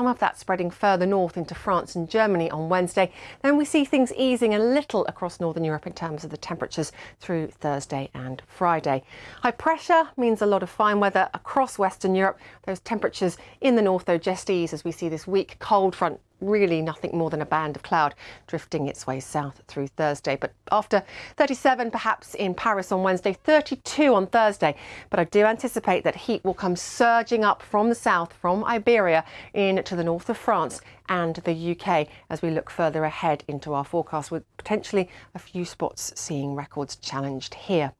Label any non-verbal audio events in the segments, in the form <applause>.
some of that spreading further north into France and Germany on Wednesday. Then we see things easing a little across northern Europe in terms of the temperatures through Thursday and Friday. High pressure means a lot of fine weather across Western Europe. Those temperatures in the north, though, just ease as we see this weak cold front really nothing more than a band of cloud drifting its way south through Thursday. But after 37 perhaps in Paris on Wednesday, 32 on Thursday. But I do anticipate that heat will come surging up from the south, from Iberia into the north of France and the UK as we look further ahead into our forecast with potentially a few spots seeing records challenged here.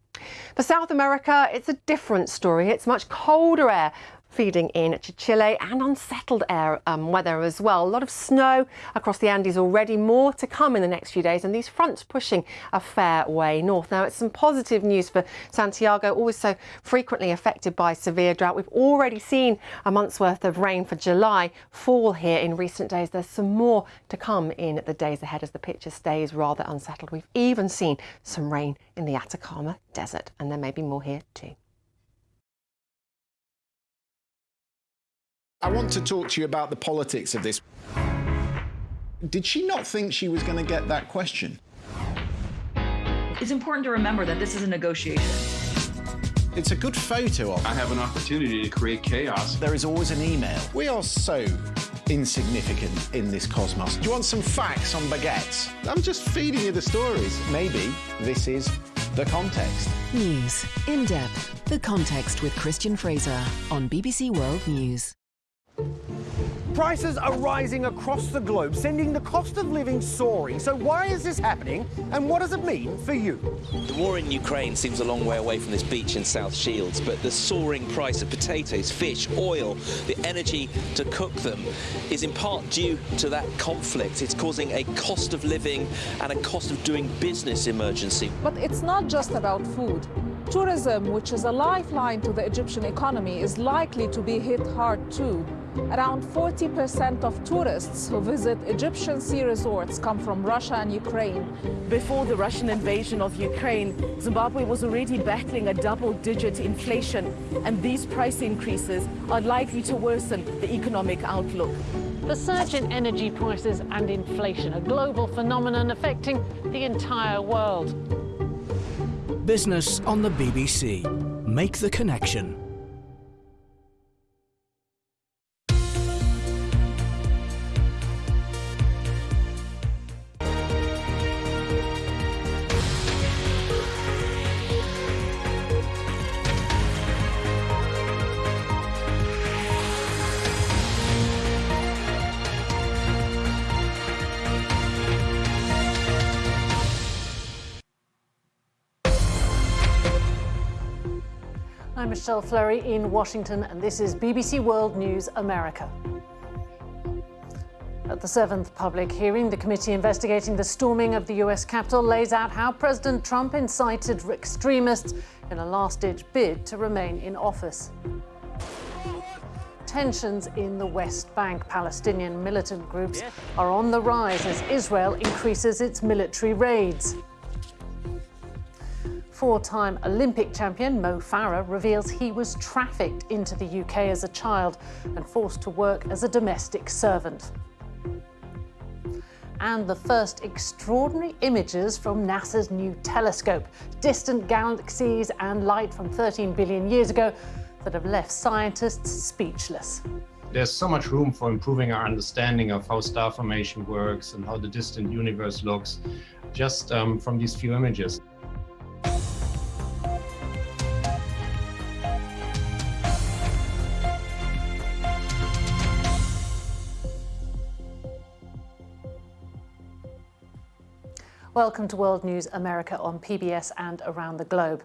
For South America, it's a different story. It's much colder air feeding in to Chile and unsettled air um, weather as well. A lot of snow across the Andes already, more to come in the next few days, and these fronts pushing a fair way north. Now, it's some positive news for Santiago, always so frequently affected by severe drought. We've already seen a month's worth of rain for July fall here in recent days. There's some more to come in the days ahead as the picture stays rather unsettled. We've even seen some rain in the Atacama Desert, and there may be more here too. I want to talk to you about the politics of this. Did she not think she was going to get that question? It's important to remember that this is a negotiation. It's a good photo of. I have an opportunity to create chaos. There is always an email. We are so insignificant in this cosmos. Do you want some facts on baguettes? I'm just feeding you the stories. Maybe this is the context. News in depth. The context with Christian Fraser on BBC World News. Prices are rising across the globe, sending the cost of living soaring. So why is this happening and what does it mean for you? The war in Ukraine seems a long way away from this beach in South Shields, but the soaring price of potatoes, fish, oil, the energy to cook them is in part due to that conflict. It's causing a cost of living and a cost of doing business emergency. But it's not just about food. Tourism, which is a lifeline to the Egyptian economy, is likely to be hit hard too. Around 40% of tourists who visit Egyptian sea resorts come from Russia and Ukraine. Before the Russian invasion of Ukraine, Zimbabwe was already battling a double-digit inflation, and these price increases are likely to worsen the economic outlook. The surge in energy prices and inflation, a global phenomenon affecting the entire world. Business on the BBC. Make the connection. Michelle Fleury in Washington, and this is BBC World News America. At the seventh public hearing, the committee investigating the storming of the US Capitol lays out how President Trump incited extremists in a last-ditch bid to remain in office. Tensions in the West Bank. Palestinian militant groups are on the rise as Israel increases its military raids. Four-time Olympic champion Mo Farah reveals he was trafficked into the UK as a child and forced to work as a domestic servant. And the first extraordinary images from NASA's new telescope, distant galaxies and light from 13 billion years ago that have left scientists speechless. There's so much room for improving our understanding of how star formation works and how the distant universe looks just um, from these few images. Welcome to World News America on PBS and around the globe.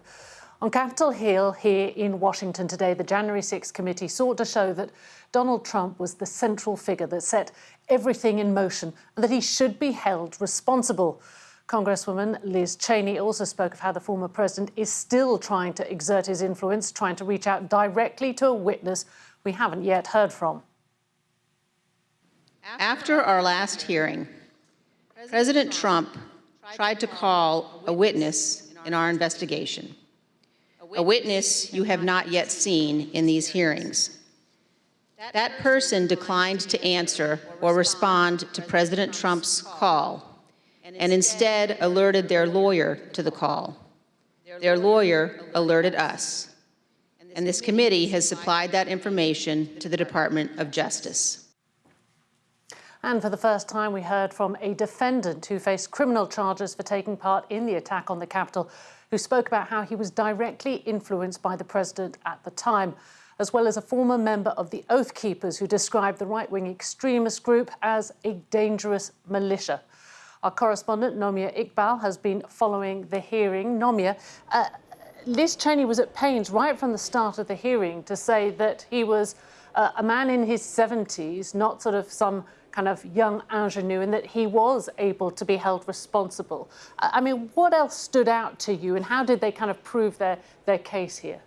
On Capitol Hill here in Washington today, the January 6th committee sought to show that Donald Trump was the central figure that set everything in motion and that he should be held responsible. Congresswoman Liz Cheney also spoke of how the former president is still trying to exert his influence, trying to reach out directly to a witness we haven't yet heard from. After our last hearing, President Trump tried to call a witness in our investigation, a witness you have not yet seen in these hearings. That person declined to answer or respond to President Trump's call and instead alerted their lawyer to the call. Their lawyer alerted us. And this committee has supplied that information to the Department of Justice. And for the first time, we heard from a defendant who faced criminal charges for taking part in the attack on the Capitol, who spoke about how he was directly influenced by the president at the time, as well as a former member of the Oath Keepers who described the right wing extremist group as a dangerous militia. Our correspondent, Nomia Iqbal, has been following the hearing. Nomia, uh, Liz Cheney was at pains right from the start of the hearing to say that he was uh, a man in his 70s, not sort of some kind of young ingenue, and that he was able to be held responsible. I mean, what else stood out to you, and how did they kind of prove their, their case here?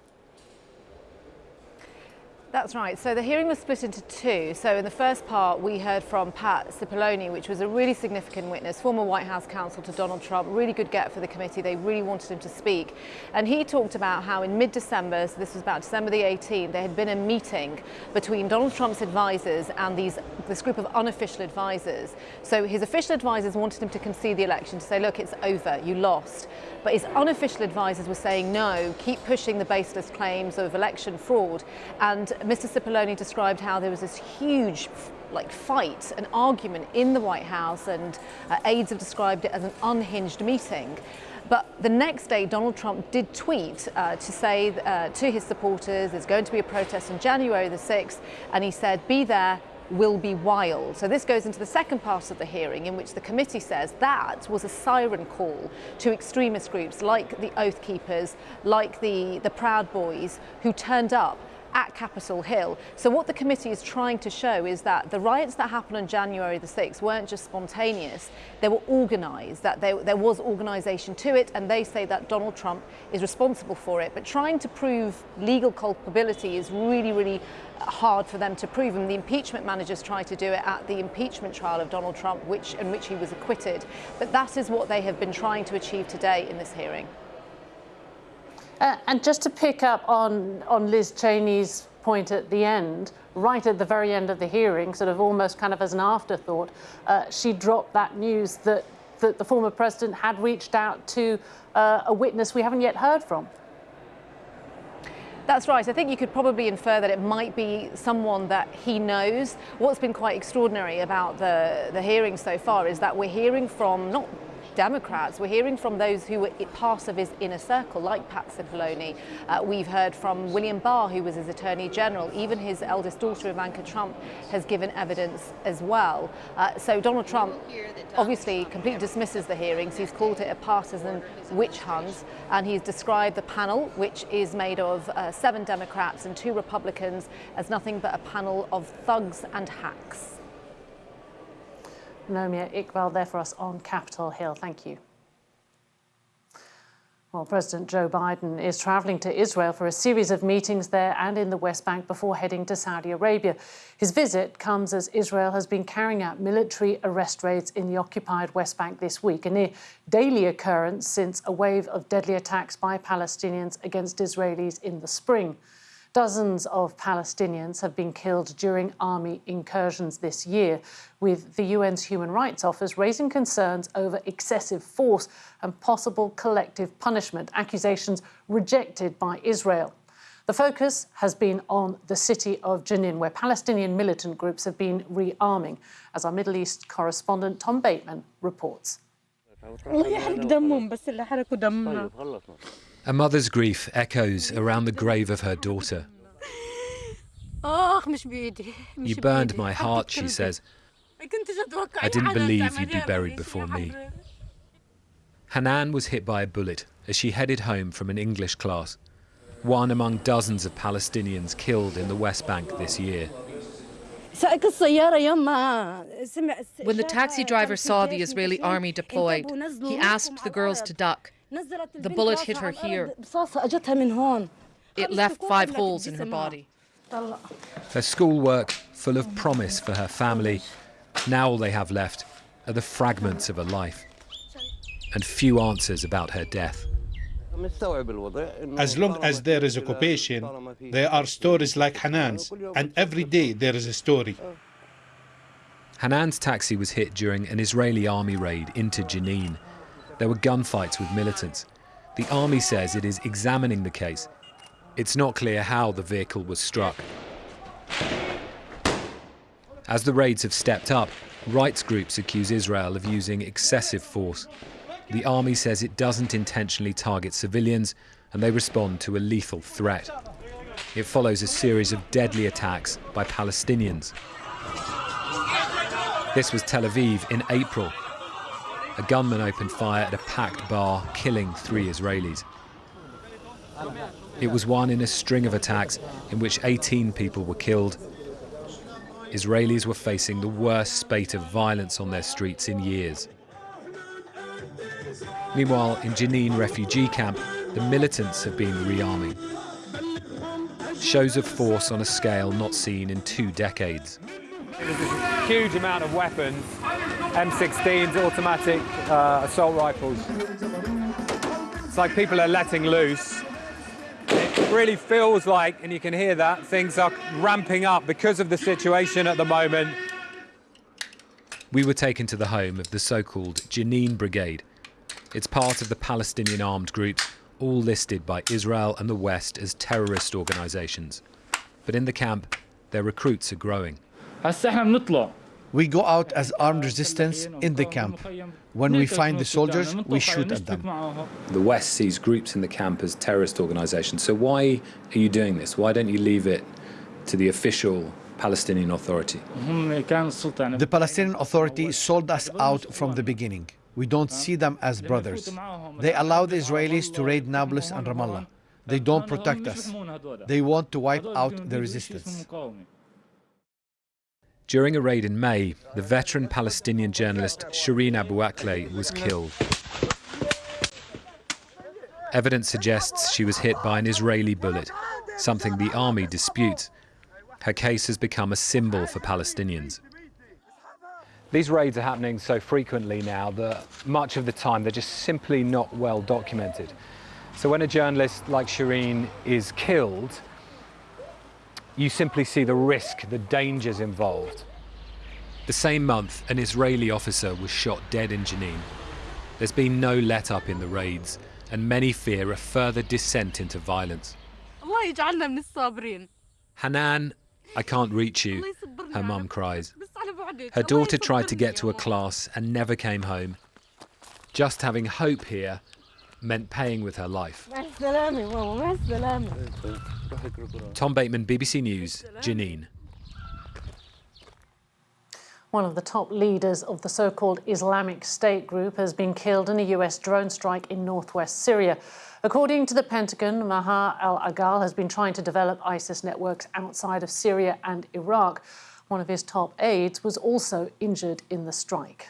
That's right. So the hearing was split into two. So in the first part, we heard from Pat Cipollone, which was a really significant witness, former White House counsel to Donald Trump, really good get for the committee. They really wanted him to speak. And he talked about how in mid-December, so this was about December the 18th, there had been a meeting between Donald Trump's advisors and these this group of unofficial advisors. So his official advisors wanted him to concede the election, to say, look, it's over, you lost. But his unofficial advisors were saying, no, keep pushing the baseless claims of election fraud. And Mr. Cipollone described how there was this huge like fight, an argument in the White House, and uh, aides have described it as an unhinged meeting. But the next day, Donald Trump did tweet uh, to say uh, to his supporters, there's going to be a protest on January the 6th, and he said, be there, will be wild. So this goes into the second part of the hearing in which the committee says that was a siren call to extremist groups like the Oath Keepers, like the, the Proud Boys, who turned up at Capitol Hill. So what the committee is trying to show is that the riots that happened on January the 6th weren't just spontaneous, they were organised, that they, there was organisation to it, and they say that Donald Trump is responsible for it. But trying to prove legal culpability is really, really hard for them to prove and the impeachment managers tried to do it at the impeachment trial of Donald Trump which in which he was acquitted but that is what they have been trying to achieve today in this hearing uh, and just to pick up on, on Liz Cheney's point at the end, right at the very end of the hearing, sort of almost kind of as an afterthought, uh, she dropped that news that, that the former president had reached out to uh, a witness we haven't yet heard from. That's right. I think you could probably infer that it might be someone that he knows. What's been quite extraordinary about the, the hearing so far is that we're hearing from not Democrats. We're hearing from those who were part of his inner circle, like Pat Cipollone. Uh, we've heard from William Barr, who was his Attorney General. Even his eldest daughter, Ivanka Trump, has given evidence as well. Uh, so Donald Trump obviously completely dismisses the hearings. He's called it a partisan witch hunt, and he's described the panel, which is made of uh, seven Democrats and two Republicans, as nothing but a panel of thugs and hacks. Nomia Iqbal there for us on Capitol Hill. Thank you. Well, President Joe Biden is travelling to Israel for a series of meetings there and in the West Bank before heading to Saudi Arabia. His visit comes as Israel has been carrying out military arrest raids in the occupied West Bank this week, a near daily occurrence since a wave of deadly attacks by Palestinians against Israelis in the spring. Dozens of Palestinians have been killed during army incursions this year, with the UN's Human Rights Office raising concerns over excessive force and possible collective punishment, accusations rejected by Israel. The focus has been on the city of Jenin, where Palestinian militant groups have been rearming, as our Middle East correspondent Tom Bateman reports. <laughs> A mother's grief echoes around the grave of her daughter. You burned my heart, she says. I didn't believe you'd be buried before me. Hanan was hit by a bullet as she headed home from an English class, one among dozens of Palestinians killed in the West Bank this year. When the taxi driver saw the Israeli army deployed, he asked the girls to duck. The bullet hit her here. It left five holes in her body. Her schoolwork, full of promise for her family, now all they have left are the fragments of a life and few answers about her death. As long as there is occupation, there are stories like Hanan's, and every day there is a story. Hanan's taxi was hit during an Israeli army raid into Jenin. There were gunfights with militants. The army says it is examining the case. It's not clear how the vehicle was struck. As the raids have stepped up, rights groups accuse Israel of using excessive force. The army says it doesn't intentionally target civilians and they respond to a lethal threat. It follows a series of deadly attacks by Palestinians. This was Tel Aviv in April. A gunman opened fire at a packed bar, killing three Israelis. It was one in a string of attacks in which 18 people were killed. Israelis were facing the worst spate of violence on their streets in years. Meanwhile, in Jenin refugee camp, the militants have been rearming. Shows of force on a scale not seen in two decades. There's a huge amount of weapons, M16s, automatic uh, assault rifles. It's like people are letting loose. It really feels like, and you can hear that, things are ramping up because of the situation at the moment. We were taken to the home of the so-called Jenin Brigade. It's part of the Palestinian armed groups, all listed by Israel and the West as terrorist organisations. But in the camp, their recruits are growing. We go out as armed resistance in the camp. When we find the soldiers, we shoot at them. The West sees groups in the camp as terrorist organisations. So why are you doing this? Why don't you leave it to the official Palestinian Authority? The Palestinian Authority sold us out from the beginning. We don't see them as brothers. They allow the Israelis to raid Nablus and Ramallah. They don't protect us. They want to wipe out the resistance. During a raid in May, the veteran Palestinian journalist Shireen Abu Akleh was killed. Evidence suggests she was hit by an Israeli bullet, something the army disputes. Her case has become a symbol for Palestinians. These raids are happening so frequently now that much of the time they're just simply not well documented. So when a journalist like Shireen is killed, you simply see the risk, the dangers involved. The same month, an Israeli officer was shot dead in Jenin. There's been no let up in the raids, and many fear a further descent into violence. Hanan, I can't reach you, her mum cries. Her daughter tried to get to a class and never came home. Just having hope here meant paying with her life. Tom Bateman, BBC News, Jenin. One of the top leaders of the so-called Islamic State group has been killed in a US drone strike in northwest Syria. According to the Pentagon, Maher al-Agal has been trying to develop ISIS networks outside of Syria and Iraq. One of his top aides was also injured in the strike.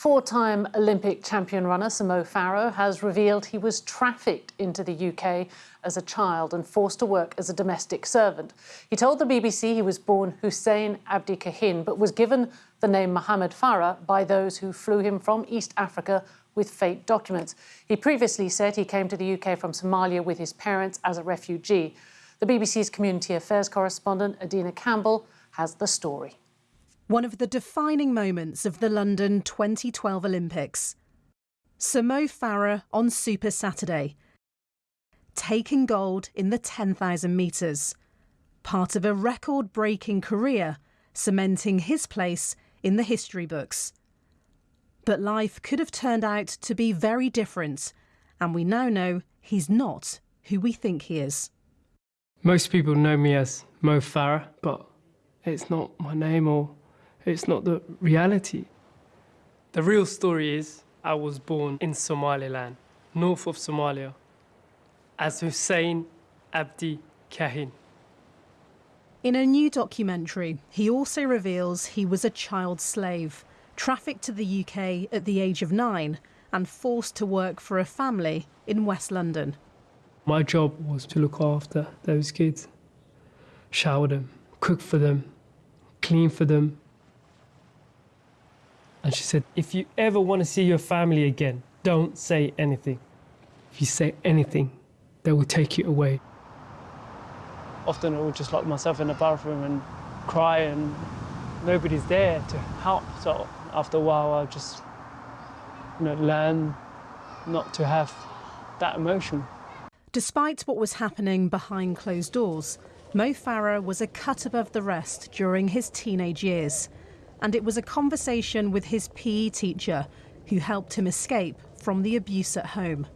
Four-time Olympic champion runner Sir Mo Farah has revealed he was trafficked into the UK as a child and forced to work as a domestic servant. He told the BBC he was born Hussein Abdi Kahin, but was given the name Mohammed Farah by those who flew him from East Africa with fake documents. He previously said he came to the UK from Somalia with his parents as a refugee. The BBC's Community Affairs correspondent Adina Campbell has the story one of the defining moments of the London 2012 Olympics. Sir Mo Farah on Super Saturday, taking gold in the 10,000 metres, part of a record breaking career, cementing his place in the history books. But life could have turned out to be very different, and we now know he's not who we think he is. Most people know me as Mo Farah, but it's not my name or it's not the reality. The real story is I was born in Somaliland, north of Somalia, as Hussein Abdi Kahin. In a new documentary, he also reveals he was a child slave, trafficked to the UK at the age of nine and forced to work for a family in West London. My job was to look after those kids, shower them, cook for them, clean for them, and she said, if you ever want to see your family again, don't say anything. If you say anything, they will take you away. Often I would just lock myself in the bathroom and cry and nobody's there to help. So after a while, I'll just you know, learn not to have that emotion. Despite what was happening behind closed doors, Mo Farah was a cut above the rest during his teenage years. And it was a conversation with his PE teacher who helped him escape from the abuse at home.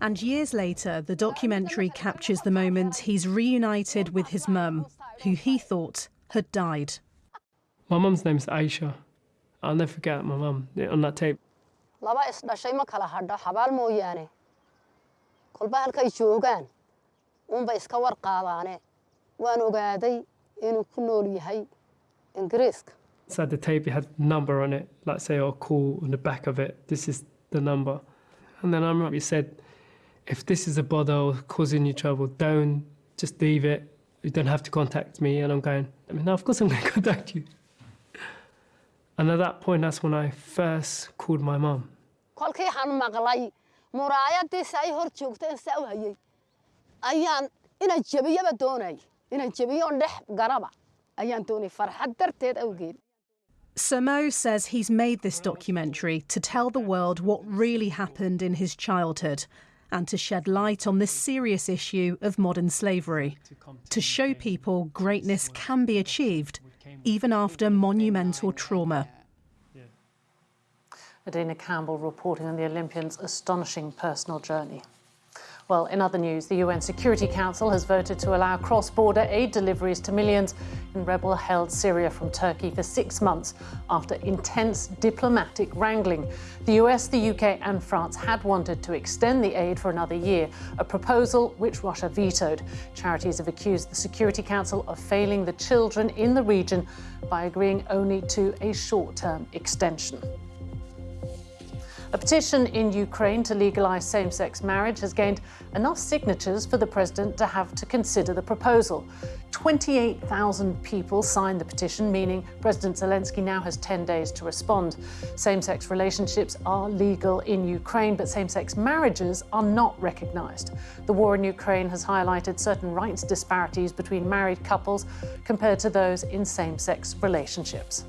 And years later, the documentary captures the moment he's reunited with his mum, who he thought had died. My mum's name is Aisha. I'll never forget my mum on that tape. laba isdhashay ma kala hadho xabaal mooyaane kolba halkay joogaan uunbay iska war qaadaane waan ogaaday inuu ku nool yahay ingiriiska Inside the tape, it had number on it, like say, or call on the back of it. This is the number. And then I remember he said, if this is a bother causing you trouble, don't just leave it. You don't have to contact me. And I'm going, I mean, no, of course I'm going <laughs> to contact you. And at that point, that's when I first called my mum. ayaan doonay dhex garaba ayaan doonay farxad darteed awgeed Sir Mo says he's made this documentary to tell the world what really happened in his childhood and to shed light on this serious issue of modern slavery, to show people greatness can be achieved even after monumental trauma. Adina Campbell reporting on the Olympians' astonishing personal journey. Well, in other news, the UN Security Council has voted to allow cross border aid deliveries to millions in rebel held Syria from Turkey for six months after intense diplomatic wrangling. The US, the UK, and France had wanted to extend the aid for another year, a proposal which Russia vetoed. Charities have accused the Security Council of failing the children in the region by agreeing only to a short term extension. A petition in Ukraine to legalise same sex marriage has gained enough signatures for the president to have to consider the proposal. 28,000 people signed the petition, meaning President Zelensky now has 10 days to respond. Same sex relationships are legal in Ukraine, but same sex marriages are not recognised. The war in Ukraine has highlighted certain rights disparities between married couples compared to those in same sex relationships.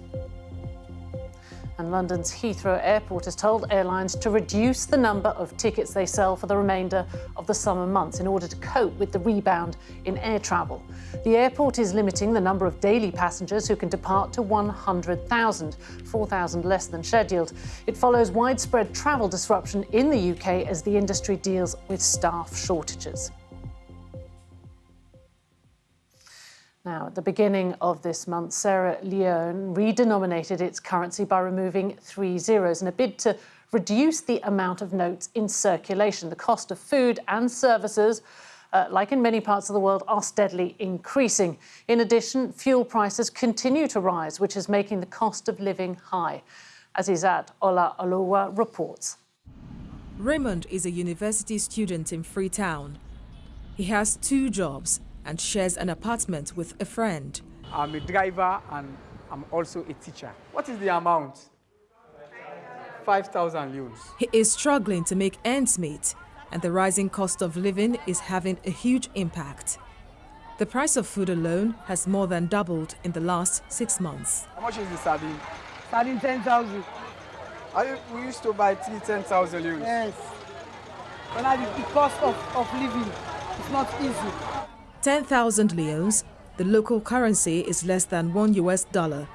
And London's Heathrow Airport has told airlines to reduce the number of tickets they sell for the remainder of the summer months in order to cope with the rebound in air travel. The airport is limiting the number of daily passengers who can depart to 100,000, 4,000 less than scheduled. It follows widespread travel disruption in the UK as the industry deals with staff shortages. Now, at the beginning of this month, Sierra Leone redenominated its currency by removing three zeros in a bid to reduce the amount of notes in circulation. The cost of food and services, uh, like in many parts of the world, are steadily increasing. In addition, fuel prices continue to rise, which is making the cost of living high. As Azizat Olaoluwa reports. Raymond is a university student in Freetown. He has two jobs and shares an apartment with a friend. I'm a driver and I'm also a teacher. What is the amount? 5,000 euros. He is struggling to make ends meet, and the rising cost of living is having a huge impact. The price of food alone has more than doubled in the last six months. How much is the sardine? Sardine 10,000. We used to buy three 10,000 euros. Yes. But now the cost of, of living is not easy. 10,000 leones, the local currency is less than one US dollar.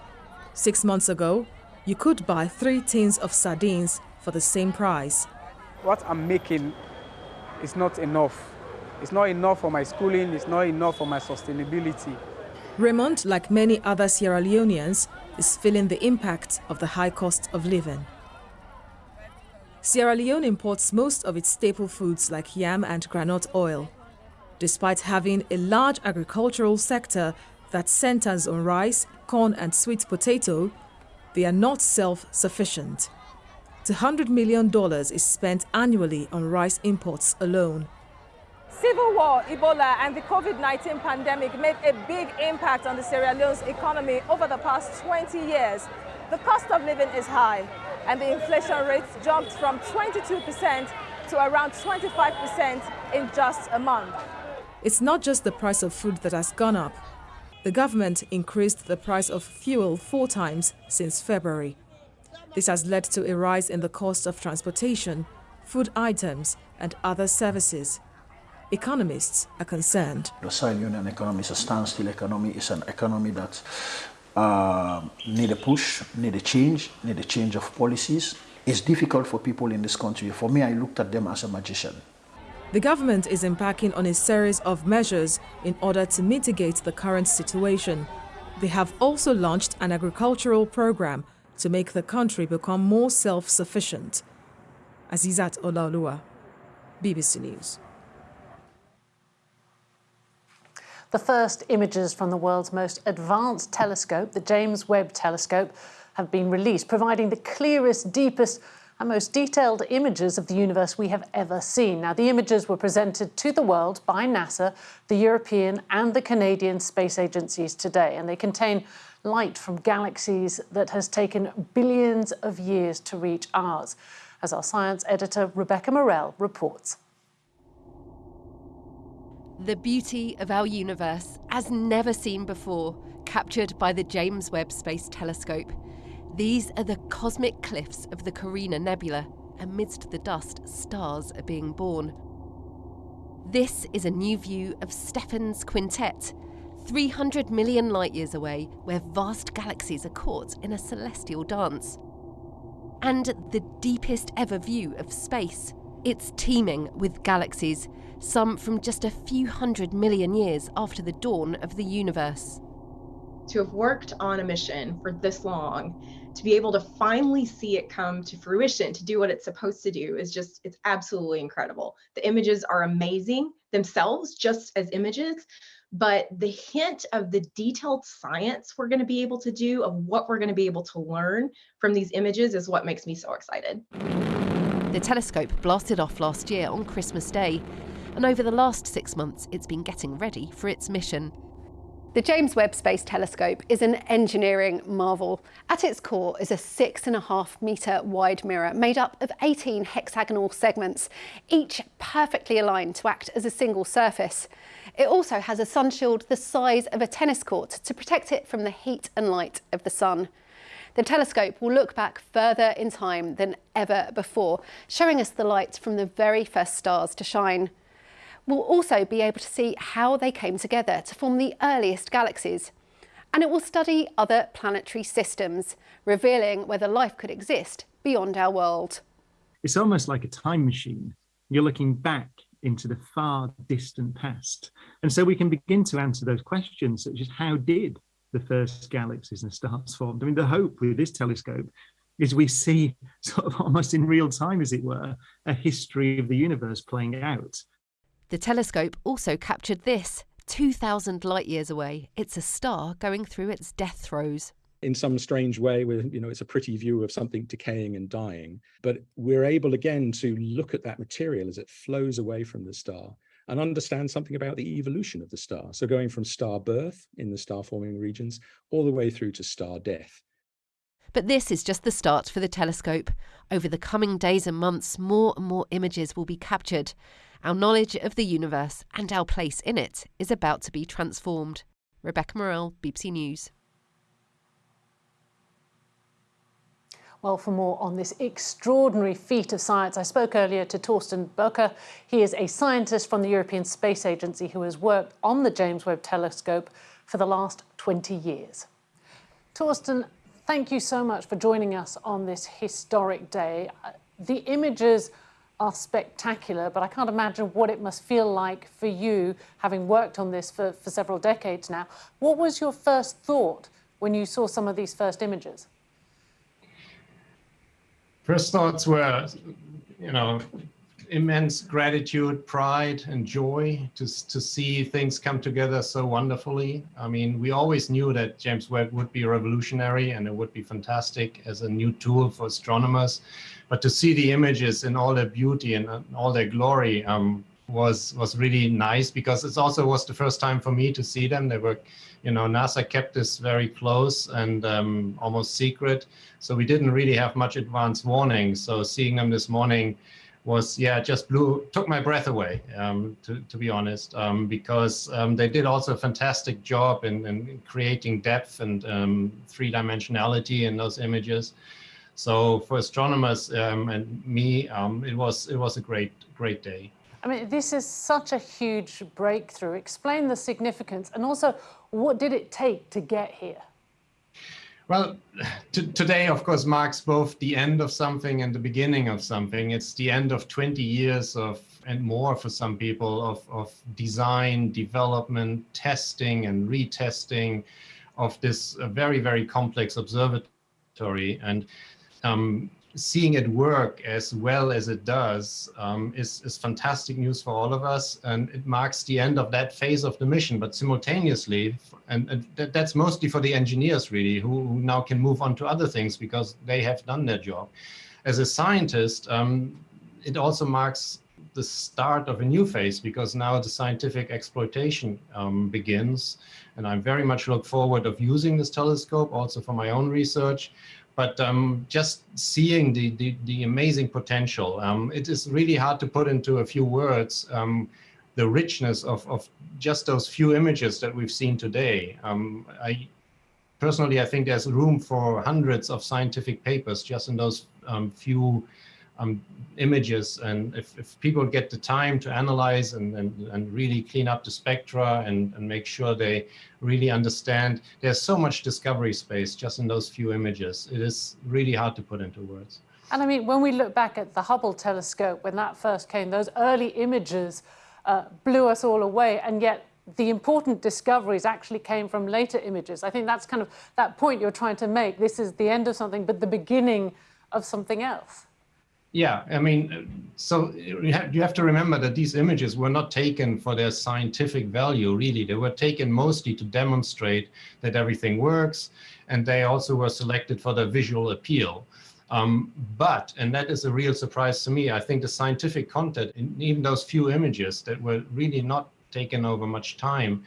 Six months ago, you could buy three tins of sardines for the same price. What I'm making is not enough. It's not enough for my schooling, it's not enough for my sustainability. Raymond, like many other Sierra Leoneans, is feeling the impact of the high cost of living. Sierra Leone imports most of its staple foods like yam and groundnut oil. Despite having a large agricultural sector that centers on rice, corn and sweet potato, they are not self-sufficient. $200 million is spent annually on rice imports alone. Civil war, Ebola, and the COVID 19 pandemic made a big impact on the Sierra Leone's economy over the past 20 years. The cost of living is high, and the inflation rate jumped from 22% to around 25% in just a month. It's not just the price of food that has gone up. The government increased the price of fuel four times since February. This has led to a rise in the cost of transportation, food items, and other services. Economists are concerned. The Sierra Leone economy is a standstill economy. It's an economy that uh, need a push, need a change, need a change of policies. It's difficult for people in this country. For me, I looked at them as a magician. The government is embarking on a series of measures in order to mitigate the current situation. They have also launched an agricultural program to make the country become more self-sufficient. Azizat Olaoluwa, BBC News. The first images from the world's most advanced telescope, the James Webb Telescope, have been released, providing the clearest, deepest and most detailed images of the universe we have ever seen. Now, the images were presented to the world by NASA, the European and the Canadian space agencies today, and they contain light from galaxies that has taken billions of years to reach ours, as our science editor Rebecca Morelle reports. The beauty of our universe, as never seen before, captured by the James Webb Space Telescope. These are the cosmic cliffs of the Carina Nebula. Amidst the dust, stars are being born. This is a new view of Stephan's Quintet, 300 million light years away, where vast galaxies are caught in a celestial dance. And the deepest ever view of space. It's teeming with galaxies, some from just a few hundred million years after the dawn of the universe. To have worked on a mission for this long, to be able to finally see it come to fruition, to do what it's supposed to do, is just, it's absolutely incredible. The images are amazing themselves, just as images, but the hint of the detailed science we're going to be able to do, of what we're going to be able to learn from these images, is what makes me so excited. The telescope blasted off last year on Christmas Day, and over the last six months, it's been getting ready for its mission. The James Webb Space Telescope is an engineering marvel. At its core is a six and a half metre wide mirror made up of 18 hexagonal segments, each perfectly aligned to act as a single surface. It also has a sunshield the size of a tennis court to protect it from the heat and light of the sun. The telescope will look back further in time than ever before, showing us the light from the very first stars to shine. We'll also be able to see how they came together to form the earliest galaxies. And it will study other planetary systems, revealing whether life could exist beyond our world. It's almost like a time machine. You're looking back into the far distant past. And so we can begin to answer those questions, such as how did the first galaxies and stars formed? I mean, the hope with this telescope is we see <laughs> sort of almost in real time, as it were, a history of the universe playing out. The telescope also captured this 2,000 light years away. It's a star going through its death throes. In some strange way, with you know, it's a pretty view of something decaying and dying. But we're able again to look at that material as it flows away from the star and understand something about the evolution of the star. So going from star birth in the star forming regions all the way through to star death. But this is just the start for the telescope. Over the coming days and months, more and more images will be captured. Our knowledge of the universe and our place in it is about to be transformed. Rebecca Morelle, BBC News. Well, for more on this extraordinary feat of science, I spoke earlier to Torsten Böker. He is a scientist from the European Space Agency who has worked on the James Webb Telescope for the last 20 years. Torsten, thank you so much for joining us on this historic day. Uh, the images are spectacular, but I can't imagine what it must feel like for you, having worked on this for, for several decades now. What was your first thought when you saw some of these first images? First thoughts were, you know, immense gratitude, pride, and joy to, to see things come together so wonderfully. I mean, we always knew that James Webb would be revolutionary and it would be fantastic as a new tool for astronomers. But to see the images in all their beauty and all their glory, um, was was really nice because it also was the first time for me to see them. They were, you know, NASA kept this very close and um, almost secret, so we didn't really have much advance warning. So seeing them this morning was yeah just blew took my breath away um, to, to be honest um, because um, they did also a fantastic job in, in creating depth and um, three dimensionality in those images so for astronomers um, and me um, it was it was a great great day I mean this is such a huge breakthrough explain the significance and also what did it take to get here well, today, of course, marks both the end of something and the beginning of something. It's the end of 20 years of and more for some people of, of design, development, testing and retesting of this uh, very, very complex observatory. And um, seeing it work as well as it does um, is, is fantastic news for all of us. And it marks the end of that phase of the mission. But simultaneously, and, and that, that's mostly for the engineers really, who, who, now can move on to other things because they have done their job. As a scientist, um, it also marks the start of a new phase because now the scientific exploitation um, begins. And I very much look forward of using this telescope also for my own research but um, just seeing the, the, the amazing potential. Um, it is really hard to put into a few words um, the richness of, of just those few images that we've seen today. Um, I personally, I think there's room for hundreds of scientific papers just in those um, few um, images. And if, if people get the time to analyze and, and, and really clean up the spectra and, and make sure they really understand, there's so much discovery space just in those few images. It is really hard to put into words. And I mean, when we look back at the Hubble telescope, when that first came, those early images uh, blew us all away. And yet the important discoveries actually came from later images. I think that's kind of that point you're trying to make. This is the end of something, but the beginning of something else. Yeah, I mean, so you have, to remember that these images were not taken for their scientific value, really. They were taken mostly to demonstrate that everything works, and they also were selected for their visual appeal. Um, but, and that is a real surprise to me, I think the scientific content in even those few images that were really not taken over much time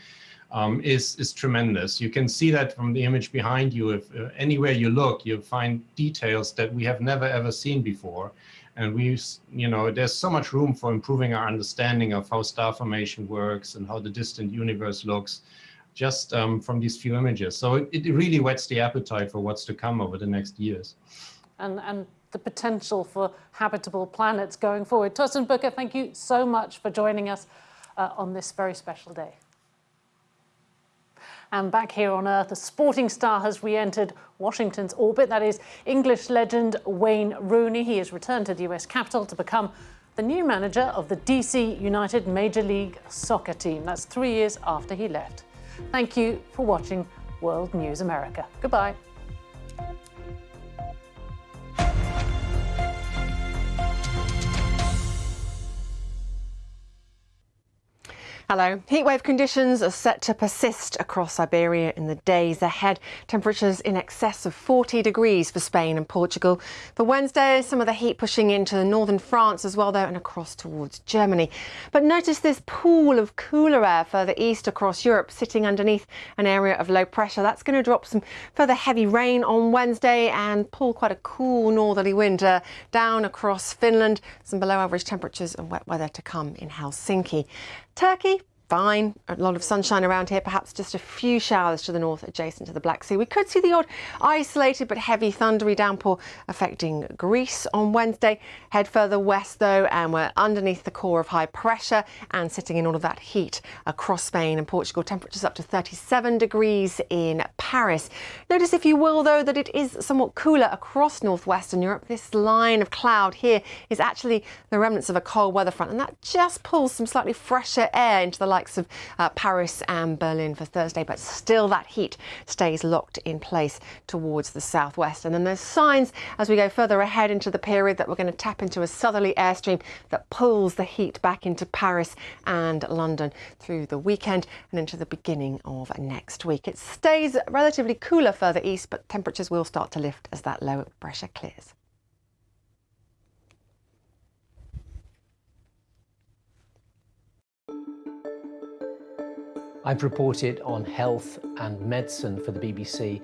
um, is, is tremendous. You can see that from the image behind you. If uh, anywhere you look, you find details that we have never ever seen before. And we, you know, there's so much room for improving our understanding of how star formation works and how the distant universe looks just um, from these few images. So it, it really whets the appetite for what's to come over the next years. And, and the potential for habitable planets going forward. Torsten Böker, thank you so much for joining us uh, on this very special day. And back here on Earth, a sporting star has re-entered Washington's orbit. That is English legend Wayne Rooney. He has returned to the US capital to become the new manager of the DC United Major League Soccer team. That's three years after he left. Thank you for watching World News America. Goodbye. Hello. Heatwave conditions are set to persist across Iberia in the days ahead. Temperatures in excess of 40 degrees for Spain and Portugal. For Wednesday, some of the heat pushing into northern France as well, though, and across towards Germany. But notice this pool of cooler air further east across Europe, sitting underneath an area of low pressure. That's going to drop some further heavy rain on Wednesday and pull quite a cool northerly wind uh, down across Finland. Some below average temperatures and wet weather to come in Helsinki. Turkey, fine. A lot of sunshine around here, perhaps just a few showers to the north adjacent to the Black Sea. We could see the odd isolated but heavy thundery downpour affecting Greece on Wednesday. Head further west though and we're underneath the core of high pressure and sitting in all of that heat across Spain and Portugal. Temperatures up to 37 degrees in Paris. Notice if you will though that it is somewhat cooler across northwestern Europe. This line of cloud here is actually the remnants of a cold weather front and that just pulls some slightly fresher air into the likes of uh, Paris and Berlin for Thursday, but still that heat stays locked in place towards the southwest. And then there's signs as we go further ahead into the period that we're going to tap into a southerly airstream that pulls the heat back into Paris and London through the weekend and into the beginning of next week. It stays relatively cooler further east, but temperatures will start to lift as that low pressure clears. I've reported on health and medicine for the BBC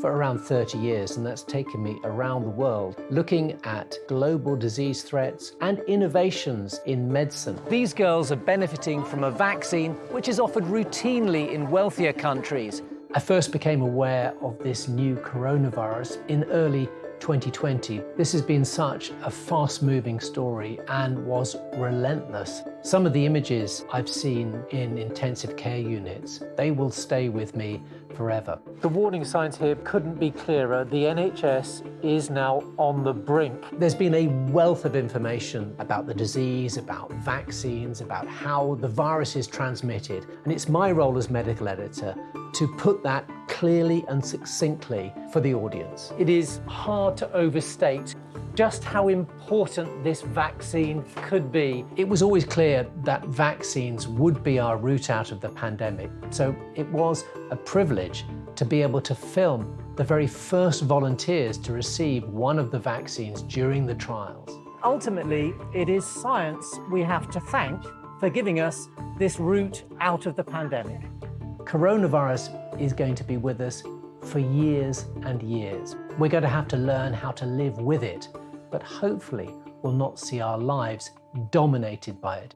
for around 30 years, and that's taken me around the world looking at global disease threats and innovations in medicine. These girls are benefiting from a vaccine which is offered routinely in wealthier countries. I first became aware of this new coronavirus in early 2020. This has been such a fast-moving story and was relentless. Some of the images I've seen in intensive care units, they will stay with me forever. The warning signs here couldn't be clearer. The NHS is now on the brink. There's been a wealth of information about the disease, about vaccines, about how the virus is transmitted. And it's my role as medical editor to put that clearly and succinctly for the audience. It is hard to overstate just how important this vaccine could be. It was always clear that vaccines would be our route out of the pandemic. So it was a privilege to be able to film the very first volunteers to receive one of the vaccines during the trials. Ultimately, it is science we have to thank for giving us this route out of the pandemic. Coronavirus is going to be with us for years and years. We're going to have to learn how to live with it, but hopefully we'll not see our lives dominated by it.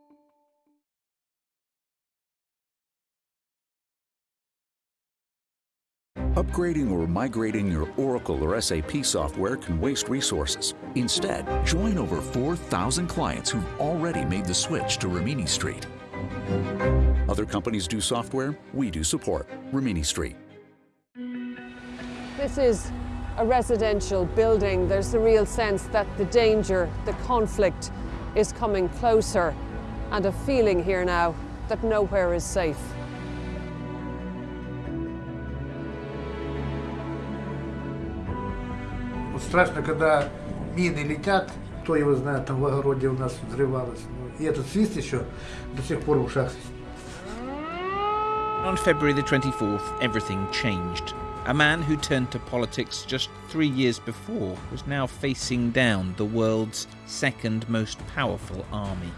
Upgrading or migrating your Oracle or SAP software can waste resources. Instead, join over 4,000 clients who've already made the switch to Rimini Street. Other companies do software, we do support. Rimini Street. This is a residential building. There's a real sense that the danger, the conflict is coming closer and a feeling here now that nowhere is safe. Страшно, когда мины летят, кто его знает, там в огороде у нас взрывалось. И этот свист еще до сих пор в ушах. On February the 24th, everything changed. A man who turned to politics just three years before was now facing down the world's second most powerful army.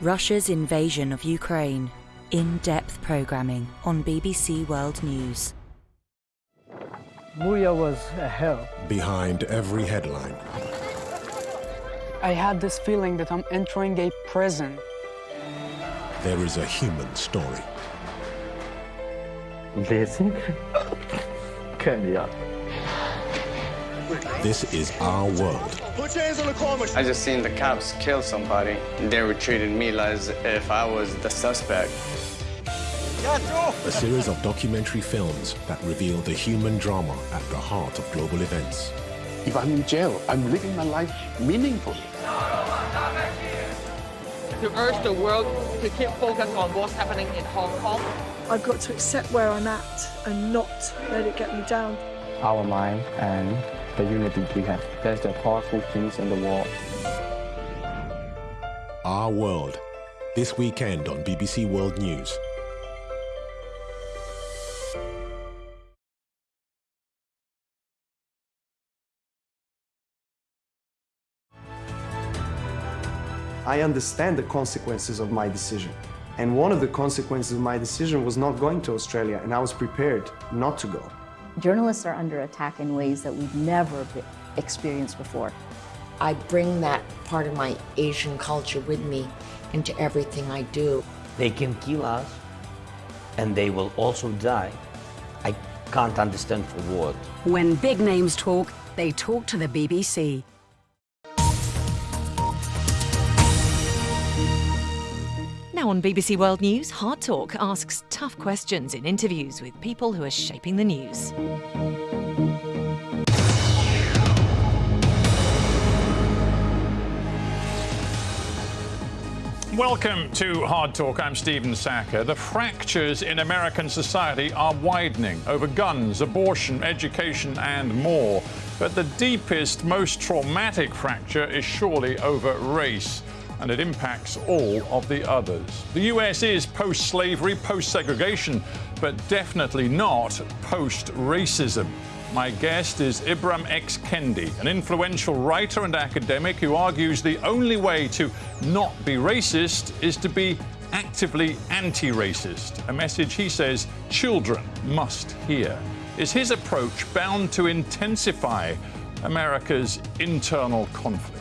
Russia's invasion of Ukraine. In depth programming on BBC World News. Buria was a hell. Behind every headline. I had this feeling that I'm entering a prison. There is a human story. Basic. This is our world. Put your hands on the corner. I just seen the cops kill somebody. They were treating me as if I was the suspect. A series of documentary films that reveal the human drama at the heart of global events. If I'm in jail, I'm living my life meaningfully. To urge the world to keep focused on what's happening in Hong Kong. I've got to accept where I'm at and not let it get me down. Our mind and the unity we have. That's the powerful things in the world. Our World. This weekend on BBC World News. I understand the consequences of my decision. And one of the consequences of my decision was not going to Australia, and I was prepared not to go. Journalists are under attack in ways that we've never experienced before. I bring that part of my Asian culture with me into everything I do. They can kill us, and they will also die. I can't understand for what. When big names talk, they talk to the BBC. On BBC World News, Hard Talk asks tough questions in interviews with people who are shaping the news. Welcome to Hard Talk. I'm Stephen Sackur. The fractures in American society are widening over guns, abortion, education, and more. But the deepest, most traumatic fracture is surely over race and it impacts all of the others. The US is post slavery, post segregation, but definitely not post racism. My guest is Ibram X. Kendi, an influential writer and academic who argues the only way to not be racist is to be actively anti racist, a message he says children must hear. Is his approach bound to intensify America's internal conflict?